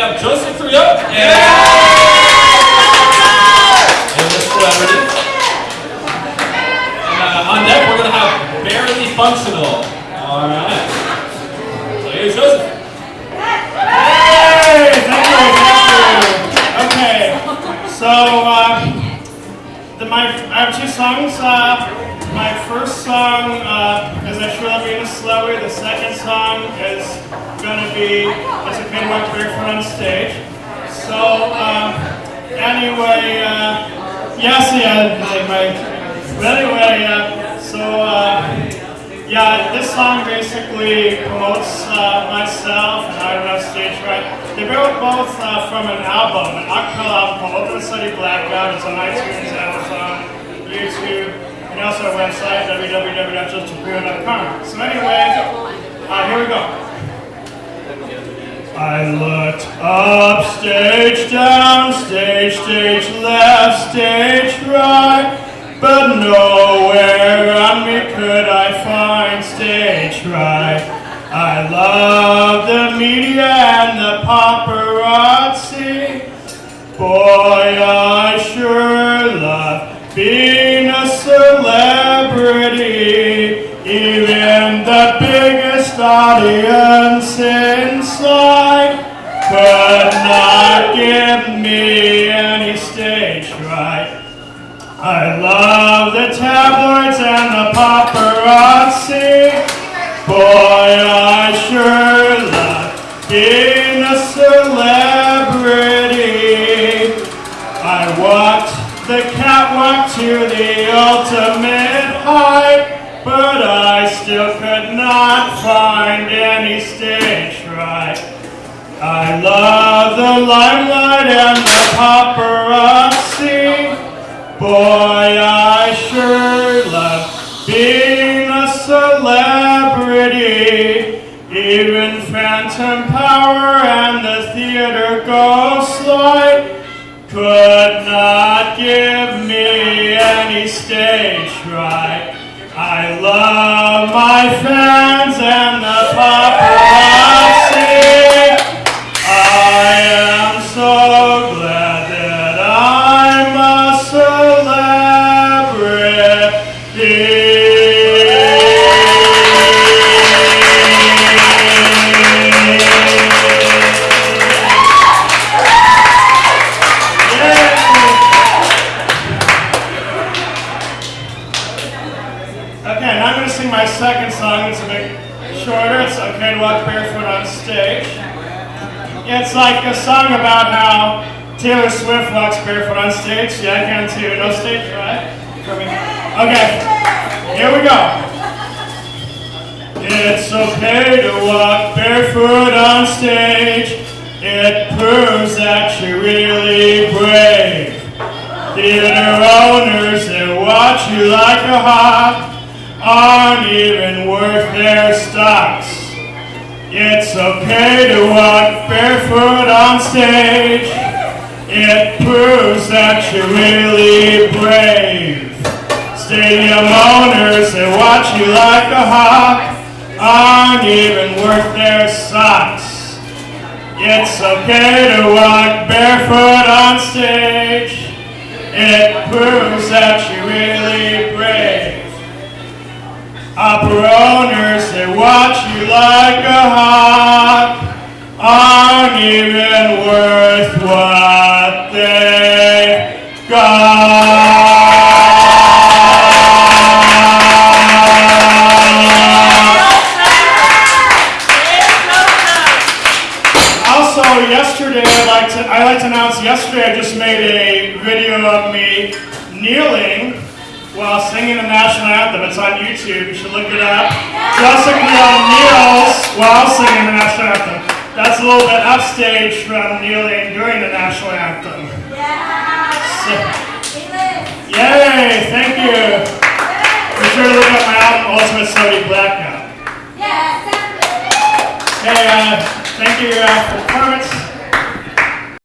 have Joseph Trio and, and the celebrity. Uh, on deck, we're going to have Barely Functional. All right. So here's Joseph. Hey, thank you, thank you. Okay, so uh, the, my, I have two songs. Uh, my first song Love Being a Slowy. The second song is going to be It's Okay to Walk Barefoot on Stage. So, um, anyway, uh, yes, yeah, my, but anyway, uh, so, uh, yeah, this song basically promotes uh, myself and I don't have stage right. They were both uh, from an album, an acapella album called Open Study Blackout. It's on iTunes, Amazon, YouTube, and also our website, www.justinprio.com. So anyway, uh, here we go. I looked up, stage down, stage, stage left, stage right, but nowhere on me could I find stage right. I love the media and the paparazzi. Boy, The biggest audience inside could not give me any stage right. I love the tabloids not find any stage right. I love the limelight and the paparazzi. Boy, I sure love being a celebrity. Even Phantom Power and the theater ghost light could not give me any stage right. I love my fans and song. It's a bit shorter. It's okay to walk barefoot on stage. It's like a song about how Taylor Swift walks barefoot on stage. Yeah, I can too. No stage, right? Okay, here we go. It's okay to walk barefoot on stage. It proves that you're really brave. Theater owners that watch you like a hawk aren't even worth their stocks. It's okay to walk barefoot on stage. It proves that you're really brave. Stadium owners that watch you like a hawk aren't even worth their socks. It's okay to walk barefoot on stage. It proves that you're really brave. Opera owners that watch you like a hawk aren't even worth what they got. Also, yesterday, I'd like to I like to announce. Yesterday, I just made a video of me kneeling while singing the national anthem. It's on YouTube. You should look it up. Jessica kneels while singing the national anthem. That's a little bit upstage from kneeling during the national anthem. So, yay! Thank you. Be sure to look up my album, Ultimate Study Blackout. Yeah. Hey, uh, thank you uh,